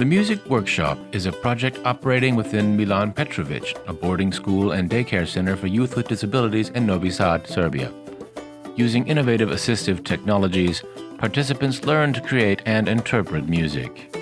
The Music Workshop is a project operating within Milan Petrovic, a boarding school and daycare center for youth with disabilities in Novi Sad, Serbia. Using innovative assistive technologies, participants learn to create and interpret music.